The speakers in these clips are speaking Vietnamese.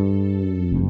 Música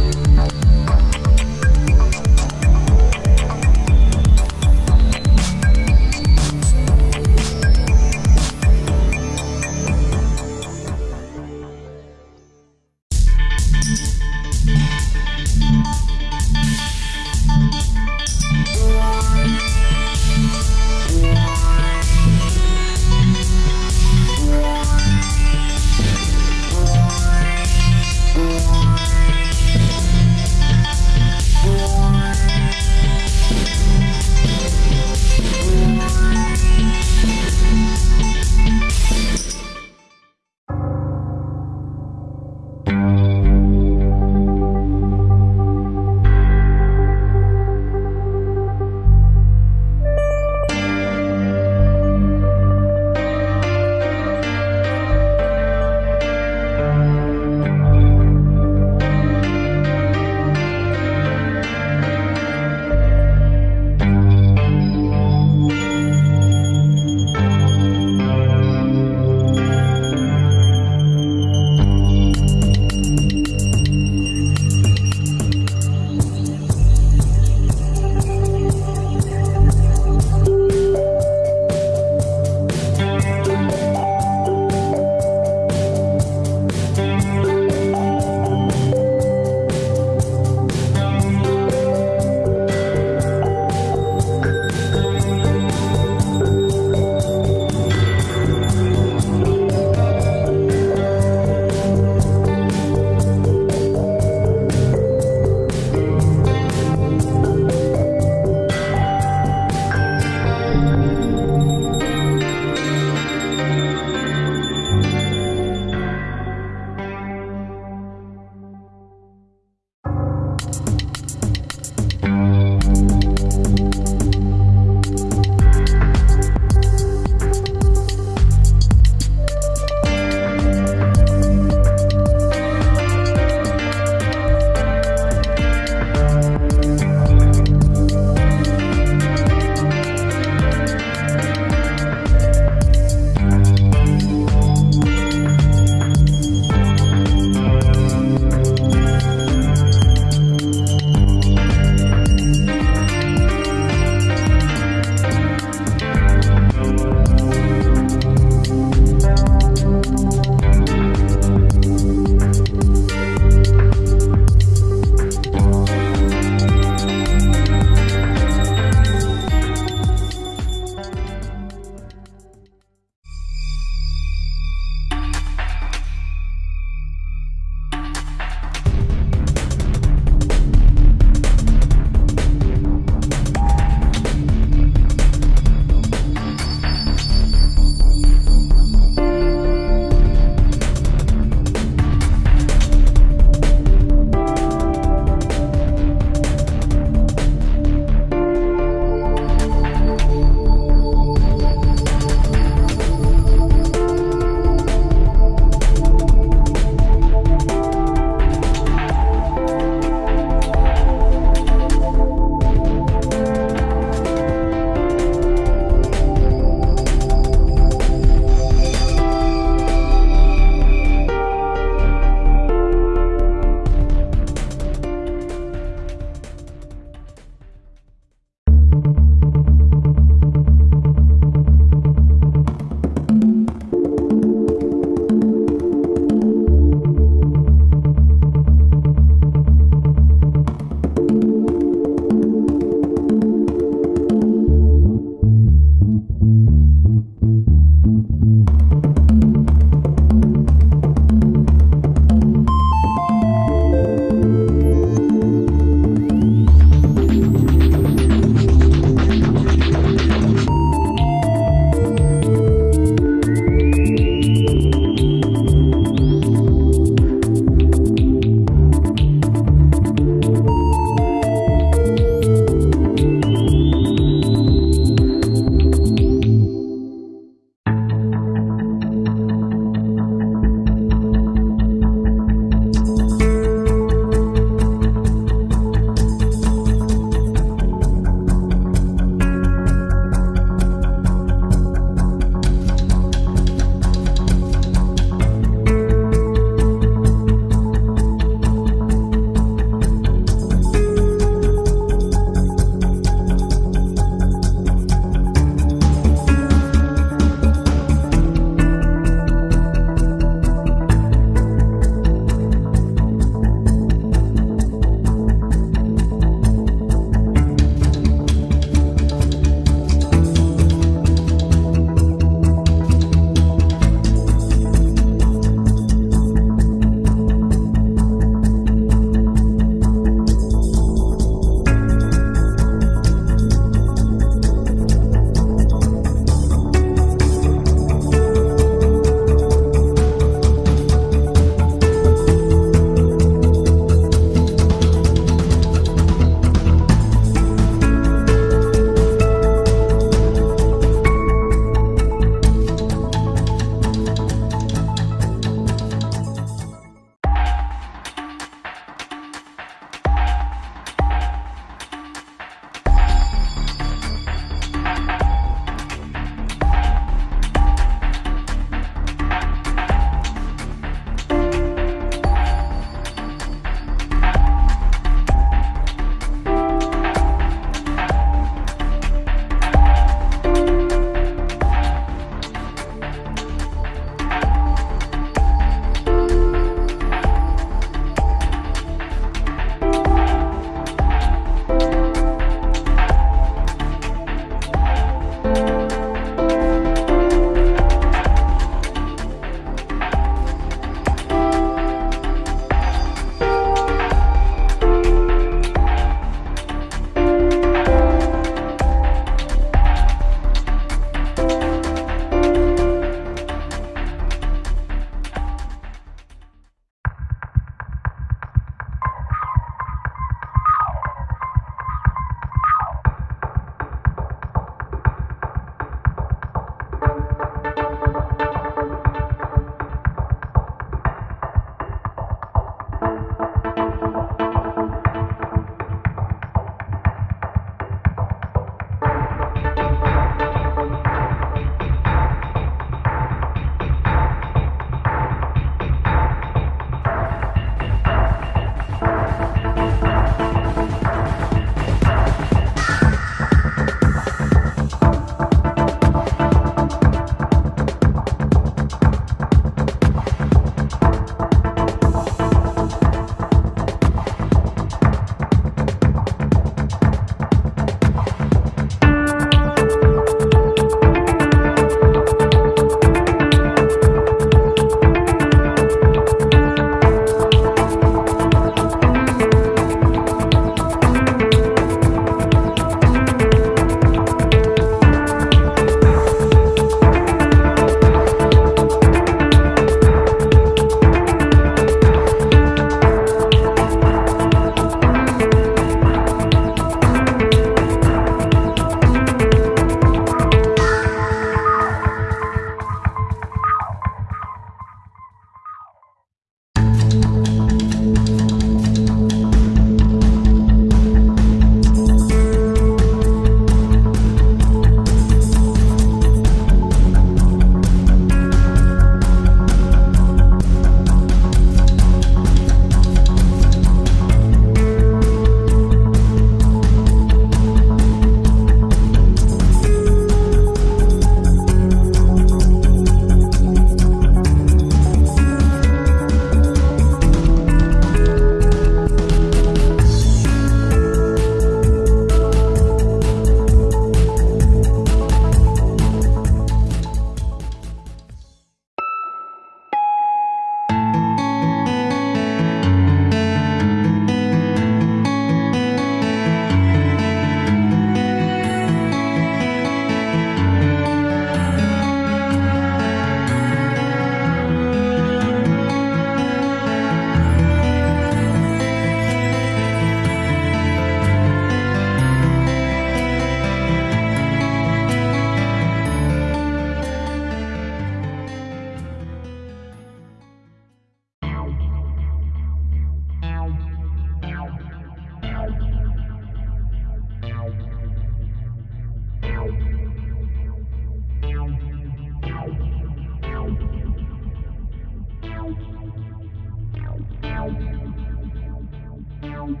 Thank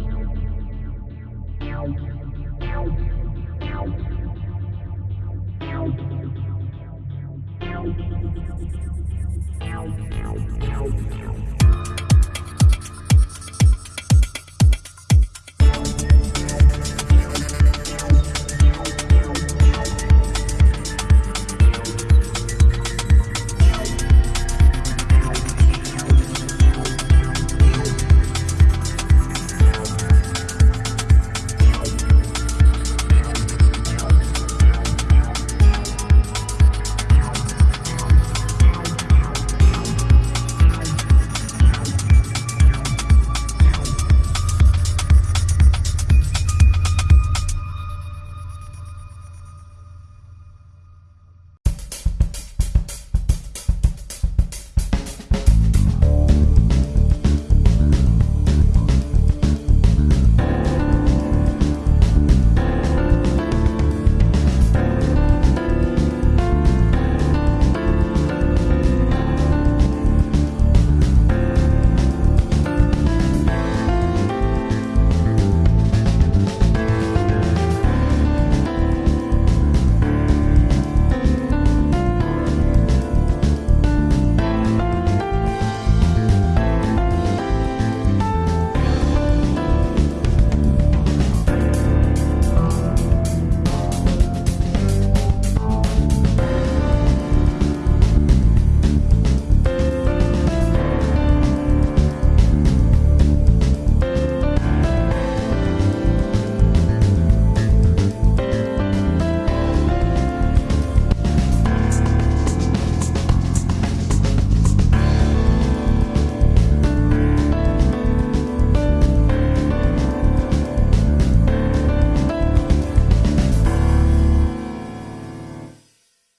you.